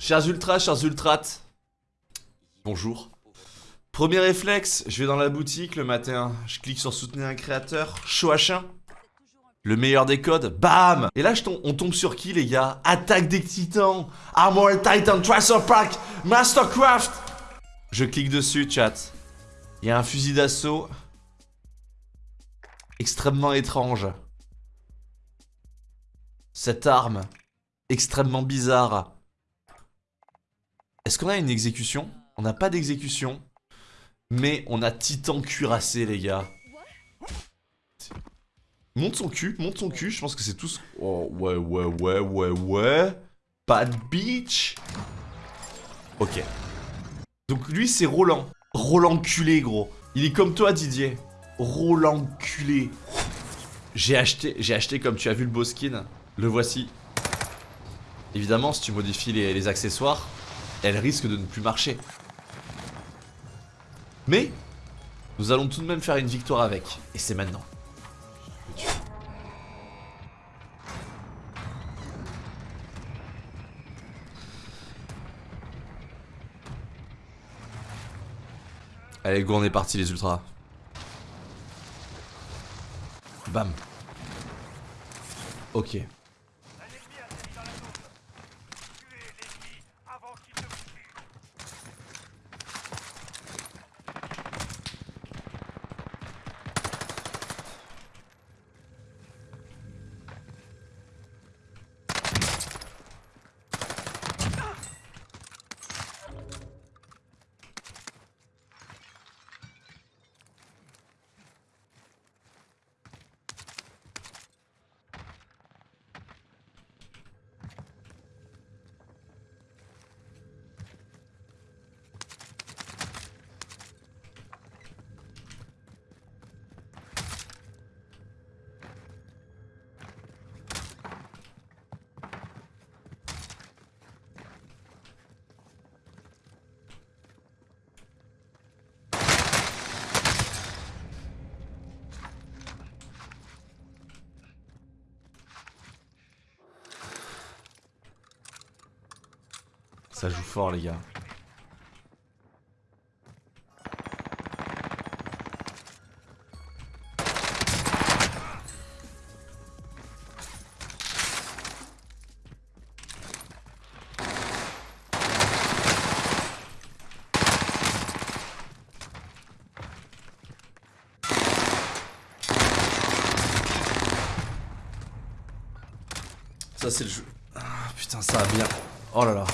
Chers ultras, chers ultrates. Bonjour. Premier réflexe, je vais dans la boutique le matin, je clique sur soutenir un créateur, à chien. Le meilleur des codes, bam Et là, on tombe sur qui, les gars? Attaque des titans Armored Titan Tracer Pack Mastercraft Je clique dessus, chat. Il y a un fusil d'assaut extrêmement étrange. Cette arme extrêmement bizarre. Est-ce qu'on a une exécution? On n'a pas d'exécution. Mais on a Titan cuirassé, les gars. Monte son cul, monte son cul. Je pense que c'est tous... Oh, ouais, ouais, ouais, ouais, ouais. Pas de beach. Ok. Donc lui, c'est Roland. Roland culé, gros. Il est comme toi, Didier. Roland culé. J'ai acheté, j'ai acheté, comme tu as vu le beau skin. Le voici. Évidemment, si tu modifies les accessoires, elle risque de ne plus marcher. Mais, nous allons tout de même faire une victoire avec. Et c'est maintenant. Allez, go, on est parti les ultras. Bam. Ok. Ça joue fort les gars. Ça c'est le jeu. Ah, putain ça va bien. Oh là là.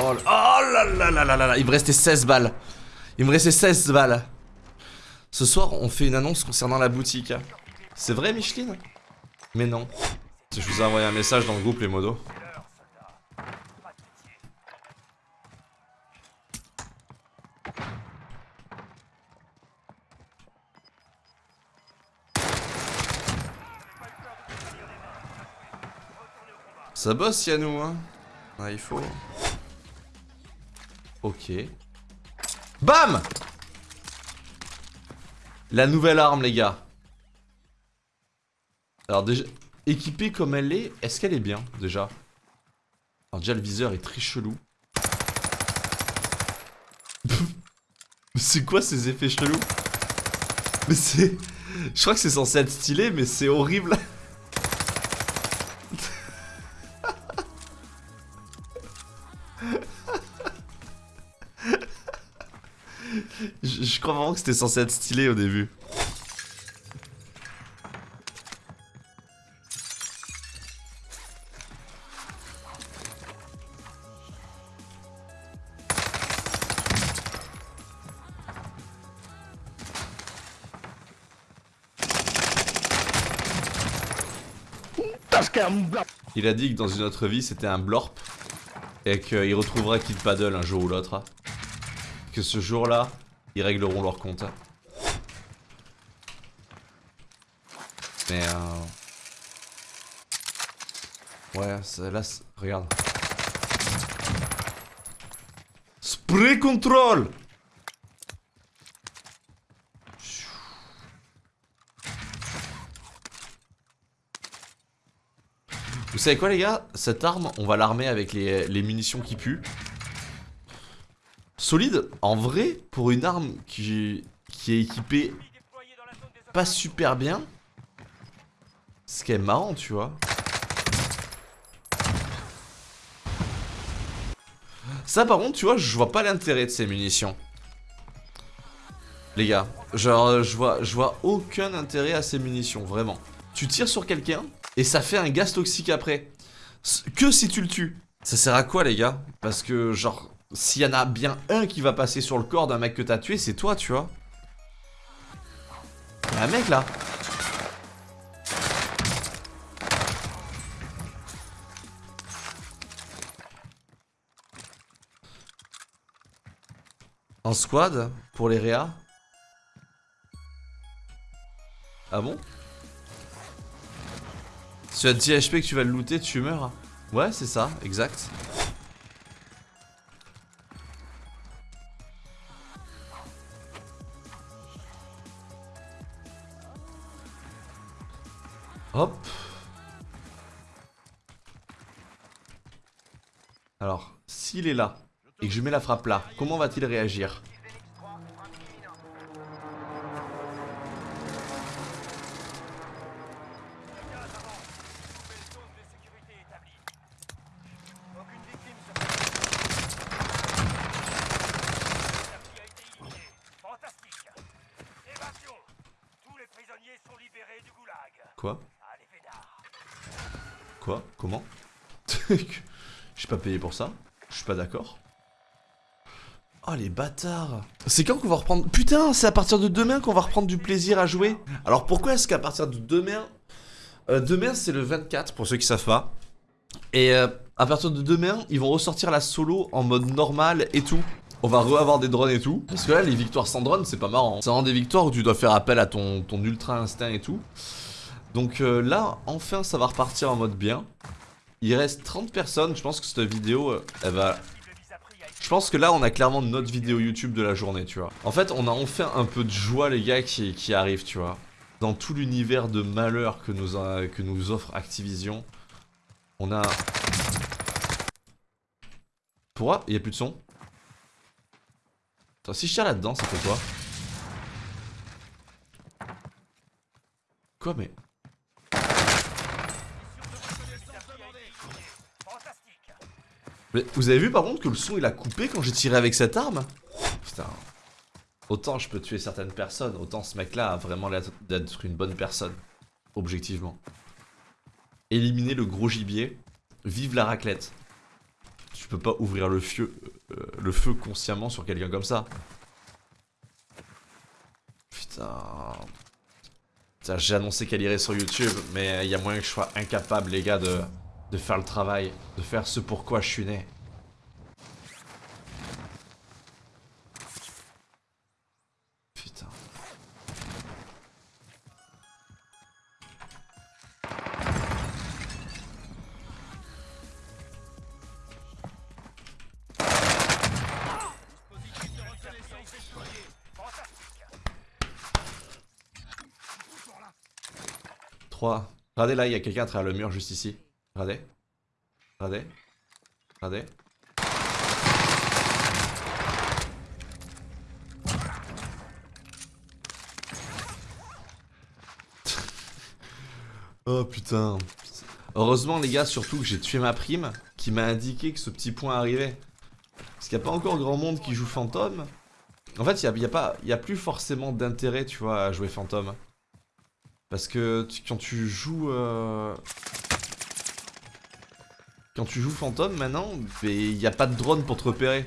Oh, là là là là là là Il me restait 16 balles. Il me restait 16 balles. Ce soir, on fait une annonce concernant la boutique. C'est vrai, Micheline? Mais non. Je vous ai envoyé un message dans le groupe, les modos. Ça bosse, Yannou, hein? Il faut... Ok. BAM La nouvelle arme, les gars. Alors déjà, équipée comme elle est, est-ce qu'elle est bien, déjà? Alors déjà, le viseur est très chelou. c'est quoi ces effets chelous? Mais c'est... Je crois que c'est censé être stylé, mais c'est horrible. Crois vraiment que c'était censé être stylé au début. Il a dit que dans une autre vie c'était un blorp et qu'il retrouvera Kid Paddle un jour ou l'autre. Que ce jour-là, ils régleront leur compte. Mais euh... Ouais, là, regarde. Spray control Vous savez quoi les gars? Cette arme, on va l'armer avec les, les munitions qui puent. Solide, en vrai, pour une arme qui, est équipée pas super bien, ce qui est marrant, tu vois. Ça, par contre, tu vois, je vois pas l'intérêt de ces munitions. Les gars, genre, je vois, je vois aucun intérêt à ces munitions, vraiment. Tu tires sur quelqu'un, et ça fait un gaz toxique après. Que si tu le tues. Ça sert à quoi, les gars? Parce que, genre, s'il y en a bien un qui va passer sur le corps d'un mec que t'as tué, c'est toi, tu vois. Y'a un mec là. En squad pour les réa Ah bon? Si tu as 10 HP que tu vas le looter, tu meurs Ouais, c'est ça, exact. Est là, et que je mets la frappe là, comment va-t-il réagir? Quoi? Quoi? Comment? Je suis pas payé pour ça. Pas d'accord. Oh les bâtards C'est quand qu'on va reprendre... Putain, c'est à partir de demain qu'on va reprendre du plaisir à jouer Alors pourquoi est-ce qu'à partir de demain... Euh, demain c'est le 24 pour ceux qui savent pas. Et euh, à partir de demain, ils vont ressortir la solo en mode normal et tout. On va re-avoir des drones et tout. Parce que là, les victoires sans drone, c'est pas marrant. C'est vraiment des victoires où tu dois faire appel à ton, ton ultra instinct et tout. Donc euh, là, enfin, ça va repartir en mode bien. Il reste 30 personnes. Je pense que cette vidéo, euh, elle va... Je pense que là, on a clairement notre vidéo YouTube de la journée, tu vois. En fait, on a enfin un peu de joie, les gars, qui, qui arrive, tu vois. Dans tout l'univers de malheur que nous, que nous offre Activision. On a... Pourquoi? Il n'y a plus de son? Attends, si je tire là-dedans, ça fait quoi? Quoi, mais... Vous avez vu par contre que le son il a coupé quand j'ai tiré avec cette arme? Putain. Autant je peux tuer certaines personnes, autant ce mec là a vraiment l'air d'être une bonne personne. Objectivement. Éliminer le gros gibier. Vive la raclette. Tu peux pas ouvrir le feu, euh, le feu consciemment sur quelqu'un comme ça. Putain. Putain j'ai annoncé qu'elle irait sur YouTube, mais il y a moyen que je sois incapable les gars de de faire le travail, de faire ce pourquoi je suis né. Putain. Trois. Regardez là, il y a quelqu'un à le mur juste ici. Regardez. Regardez. Regardez. oh putain. Heureusement les gars, surtout que j'ai tué ma prime qui m'a indiqué que ce petit point arrivait. Parce qu'il n'y a pas encore grand monde qui joue fantôme. En fait, il n'y a, pas, a plus forcément d'intérêt, tu vois, à jouer fantôme. Parce que quand tu joues... Euh, quand tu joues fantôme maintenant, il n'y a pas de drone pour te repérer.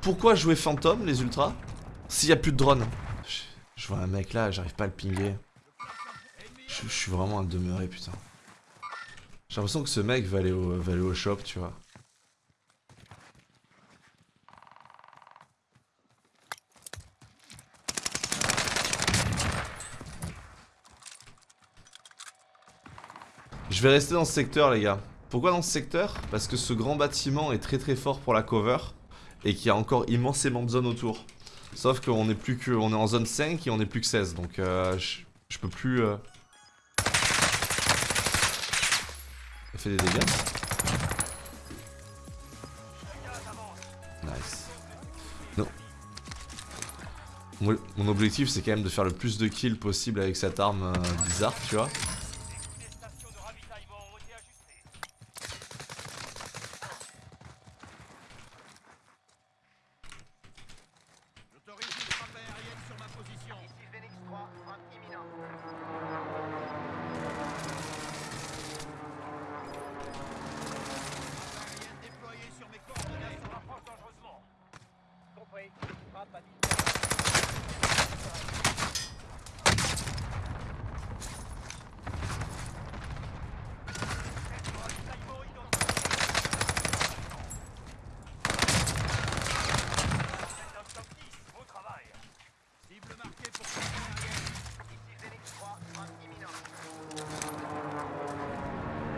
Pourquoi jouer fantôme les ultras s'il n'y a plus de drone je, vois un mec là, j'arrive pas à le pinguer. Je, suis vraiment un demeuré putain. J'ai l'impression que ce mec va aller, va aller au shop tu vois. Je vais rester dans ce secteur les gars. Pourquoi dans ce secteur? Parce que ce grand bâtiment est très très fort pour la cover et qu'il y a encore immensément de zones autour. Sauf qu'on est plus que. On est en zone 5 et on est plus que 16. Donc euh, je, peux plus. Euh... Fait des dégâts. Nice. Non. Mon, mon objectif c'est quand même de faire le plus de kills possible avec cette arme euh, bizarre, tu vois.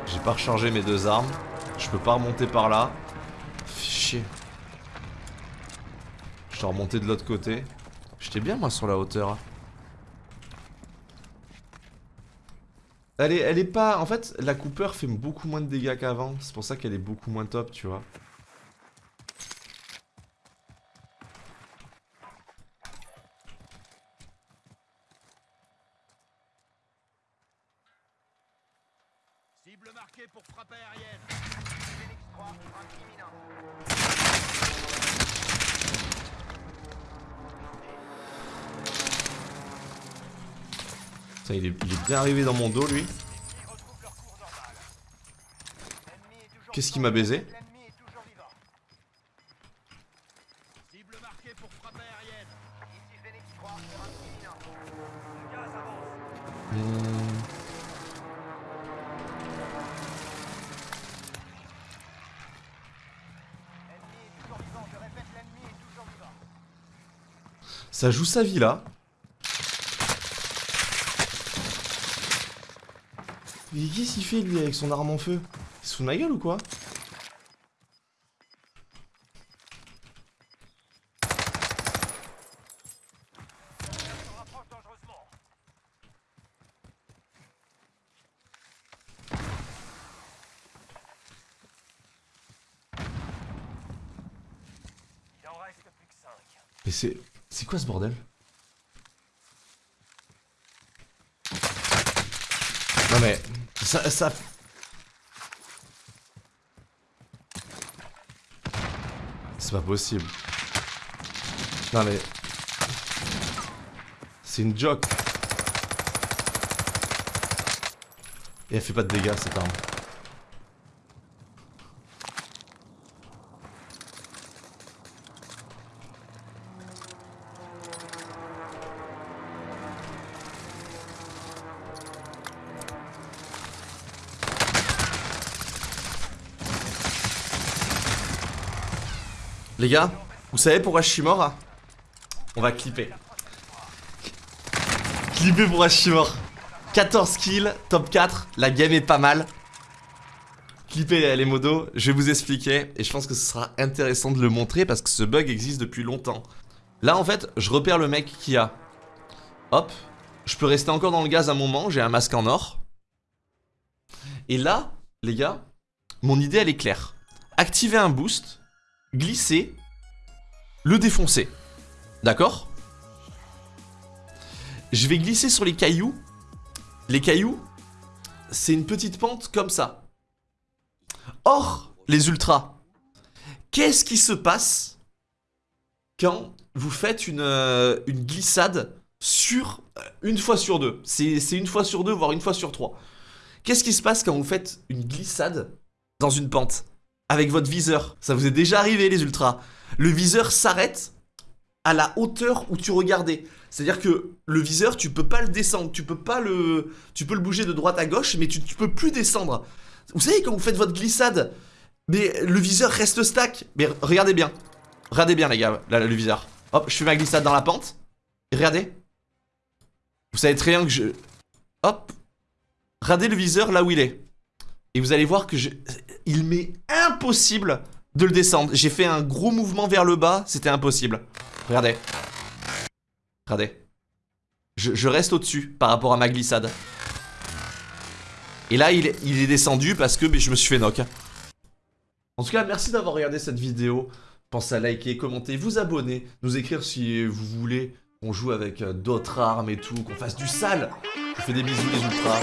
J'ai pas rechargé mes deux armes. Je peux pas remonter par là. Chier. Je dois remonter de l'autre côté. J'étais bien moi sur la hauteur. Elle est, elle est pas... En fait, la Cooper fait beaucoup moins de dégâts qu'avant. C'est pour ça qu'elle est beaucoup moins top, tu vois. Il est, il est bien arrivé dans mon dos, lui. Qu'est-ce qu'il m'a baisé Cible marquée pour frappe aérienne. Ici Phoenix 3, imminent. Le gaz avance. Hmm. Ça joue sa vie là. Mais qu'est-ce qu'il fait avec son arme en feu? De ma gueule ou quoi? Mais c'est... C'est quoi ce bordel? Non mais... Ça... ça... C'est pas possible. Non mais... C'est une joke. Et elle fait pas de dégâts cette arme. Les gars, vous savez pourquoi je suis mort hein? On va clipper. Clipper pour je suis mort. 14 kills, top 4, la game est pas mal. Clipper les modos, je vais vous expliquer et je pense que ce sera intéressant de le montrer parce que ce bug existe depuis longtemps. Là en fait, je repère le mec qui a... Hop, je peux rester encore dans le gaz un moment, j'ai un masque en or. Et là, les gars, mon idée elle est claire. Activer un boost glisser, le défoncer. D'accord? Je vais glisser sur les cailloux. Les cailloux, c'est une petite pente comme ça. Or, les ultras, qu'est-ce qui se passe quand vous faites une, euh, glissade sur euh, une fois sur deux? C'est une fois sur deux, voire une fois sur trois. Qu'est-ce qui se passe quand vous faites une glissade dans une pente? Avec votre viseur. Ça vous est déjà arrivé les ultras. Le viseur s'arrête à la hauteur où tu regardais. C'est-à-dire que le viseur, tu peux pas le descendre, tu peux pas le... Tu peux le bouger de droite à gauche, mais tu, tu peux plus descendre. Vous savez, quand vous faites votre glissade, mais le viseur reste stack. Mais regardez bien. Regardez bien, les gars, le viseur. Hop, je fais ma glissade dans la pente. Regardez. Vous savez très bien que je... Hop. Regardez le viseur là où il est. Et vous allez voir que je... il m'est impossible de le descendre. J'ai fait un gros mouvement vers le bas, c'était impossible. Regardez. Regardez. Je, reste au-dessus par rapport à ma glissade. Et là, il, est descendu parce que je me suis fait knock. En tout cas, merci d'avoir regardé cette vidéo. Pensez à liker, commenter, vous abonner, nous écrire si vous voulez qu'on joue avec euh, d'autres armes et tout, qu'on fasse du sale. Je vous fais des bisous les ultras.